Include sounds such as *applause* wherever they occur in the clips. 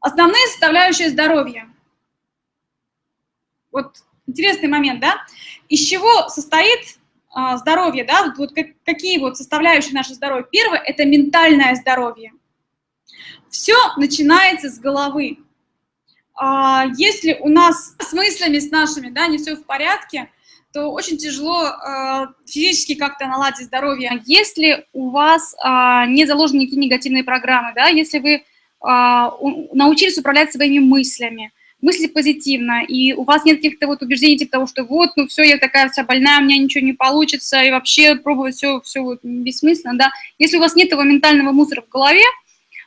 Основные составляющие здоровья. Вот интересный момент, да? Из чего состоит а, здоровье, да? Вот, как, какие вот составляющие нашего здоровья? Первое – это ментальное здоровье. Все начинается с головы. А, если у нас с мыслями, с нашими, да, не все в порядке, то очень тяжело э, физически как-то наладить здоровье. Если у вас э, не заложены никакие негативные программы, да, если вы э, научились управлять своими мыслями, мыслить позитивно, и у вас нет каких-то вот убеждений типа того, что вот, ну все, я такая вся больная, у меня ничего не получится, и вообще пробовать все, все вот бессмысленно, да. Если у вас нет этого ментального мусора в голове,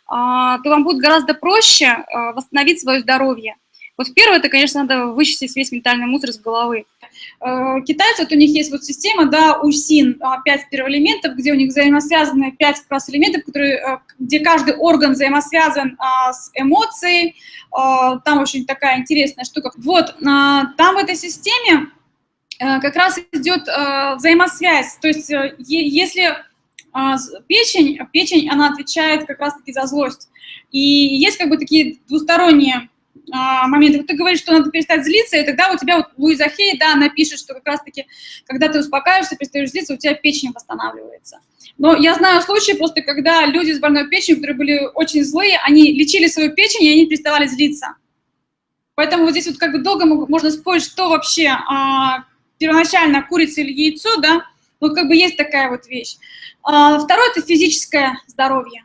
то вам будет гораздо проще восстановить свое здоровье. Вот первое, это, конечно, надо вычистить весь ментальный мусор с головы. Э, китайцы, вот у них есть вот система, да, УСИН, 5 первоэлементов, где у них взаимосвязаны 5 как раз элементов, которые, э, где каждый орган взаимосвязан а, с эмоцией. А, там очень такая интересная штука. Вот, а, там в этой системе как раз идет взаимосвязь. То есть если печень, печень, она отвечает как раз-таки за злость. И есть как бы такие двусторонние а, моменты. Вот ты говоришь, что надо перестать злиться, и тогда у тебя вот Луиза Хей, да, она пишет, что как раз-таки, когда ты успокаиваешься, перестаешь злиться, у тебя печень восстанавливается. Но я знаю случаи просто, когда люди с больной печенью, которые были очень злые, они лечили свою печень, и они переставали злиться. Поэтому вот здесь вот как бы долго можно спорить, что вообще а, первоначально курица или яйцо, да, вот как бы есть такая вот вещь. А, второе – это физическое здоровье.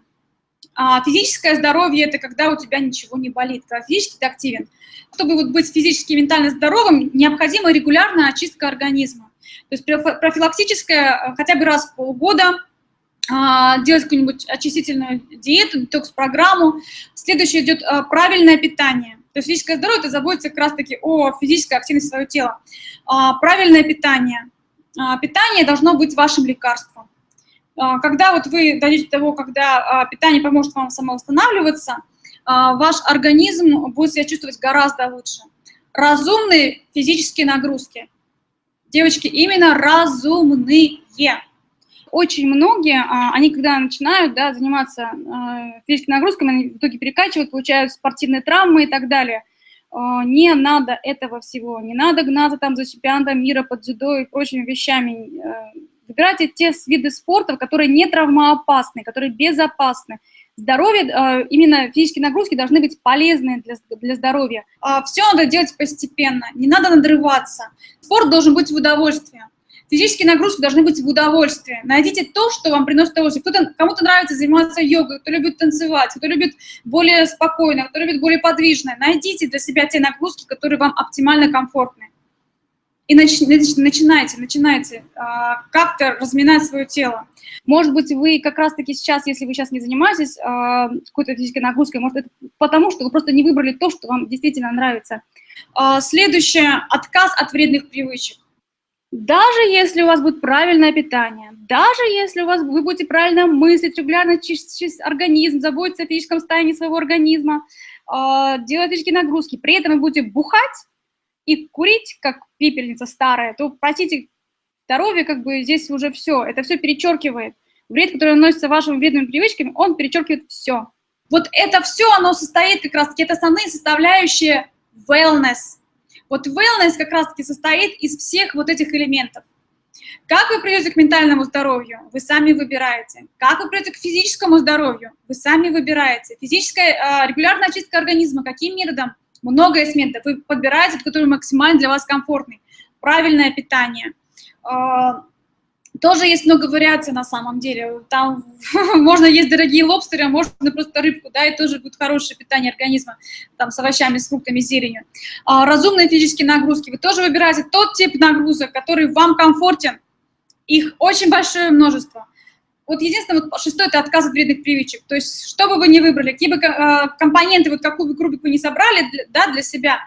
А физическое здоровье – это когда у тебя ничего не болит, когда физически ты активен. Чтобы вот быть физически и ментально здоровым, необходима регулярная очистка организма. То есть профилактическая хотя бы раз в полгода а, делать какую-нибудь очистительную диету, детокс-программу. Следующее идет а, правильное питание. То есть физическое здоровье – это заботиться как раз-таки о физической активности своего тела. А, правильное питание. Питание должно быть вашим лекарством. А, когда вот вы дойдете до того, когда а, питание поможет вам самовосстанавливаться, а, ваш организм будет себя чувствовать гораздо лучше. Разумные физические нагрузки. Девочки, именно разумные. Очень многие, они когда начинают да, заниматься физическими нагрузками, они в итоге перекачивают, получают спортивные травмы и так далее. Не надо этого всего, не надо гнаться там за чемпионатом мира под дзюдо и прочими вещами Выбирайте те виды спорта, которые не травмоопасны, которые безопасны. Здоровье, э, именно физические нагрузки должны быть полезны для, для здоровья. А, Все надо делать постепенно, не надо надрываться. Спорт должен быть в удовольствие. Физические нагрузки должны быть в удовольствии. Найдите то, что вам приносит удовольствие. Кому-то нравится заниматься йогой, кто любит танцевать, кто любит более спокойно, кто любит более подвижное. Найдите для себя те нагрузки, которые вам оптимально комфортны и нач, начинайте, начинайте а, как-то разминать свое тело. Может быть, вы как раз-таки сейчас, если вы сейчас не занимаетесь а, какой-то физической нагрузкой, может, это потому, что вы просто не выбрали то, что вам действительно нравится. А, следующее – отказ от вредных привычек. Даже если у вас будет правильное питание, даже если у вас, вы будете правильно мыслить, регулярно чистить организм, заботиться о физическом состоянии своего организма, э, делать физические нагрузки, при этом вы будете бухать, и курить, как пепельница старая, то, простите, здоровье как бы здесь уже все, это все перечеркивает. Вред, который наносится вашими вредными привычками, он перечеркивает все. Вот это все, оно состоит как раз-таки, это основные составляющие wellness. Вот wellness как раз-таки состоит из всех вот этих элементов. Как вы придете к ментальному здоровью? Вы сами выбираете. Как вы придете к физическому здоровью? Вы сами выбираете. Физическая э, регулярная очистка организма, каким методом? Много методов. Вы подбираете, который максимально для вас комфортный. Правильное питание. А, тоже есть много вариаций на самом деле. Там *laughs* можно есть дорогие лобстеры, а можно просто рыбку, да, и тоже будет хорошее питание организма, там с овощами, с фруктами, зеленью. А, разумные физические нагрузки. Вы тоже выбираете тот тип нагрузок, который вам комфортен. Их очень большое множество. Вот единственное, вот шестое – это отказ от вредных привычек. То есть, что бы вы ни выбрали, какие бы э, компоненты, вот какую бы крупик вы не собрали да, для себя,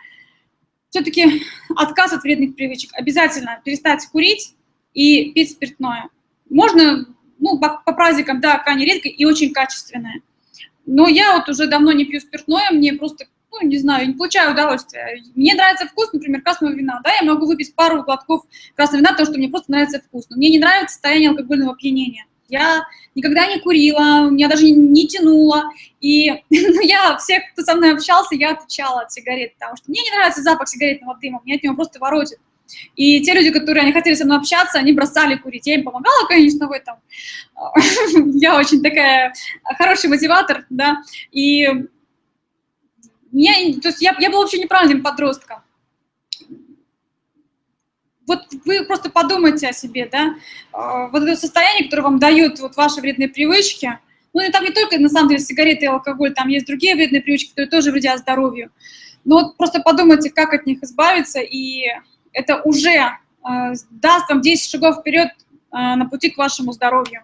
все-таки отказ от вредных привычек. Обязательно перестать курить и пить спиртное. Можно, ну, по, по праздникам, да, крайне редко и очень качественное. Но я вот уже давно не пью спиртное, мне просто, ну, не знаю, не получаю удовольствия. Мне нравится вкус, например, красного вина, да, я могу выпить пару глотков красного вина, потому что мне просто нравится вкус. Но мне не нравится состояние алкогольного опьянения. Я никогда не курила, меня даже не тянуло. И *laughs* ну, я, всех, кто со мной общался, я отвечала от сигарет, потому что мне не нравится запах сигаретного дыма, меня от него просто воротит. И те люди, которые не хотели со мной общаться, они бросали курить. Я им помогала, конечно, в этом. *laughs* Я очень такая хороший мотиватор, да. И мне, то есть я, я была вообще неправильным подростком. Вот вы просто подумайте о себе, да, а, вот это состояние, которое вам дают вот ваши вредные привычки, ну и там не только, на самом деле, сигареты и алкоголь, там есть другие вредные привычки, которые тоже вредят здоровью. Но вот просто подумайте, как от них избавиться, и это уже э, даст вам 10 шагов вперед э, на пути к вашему здоровью.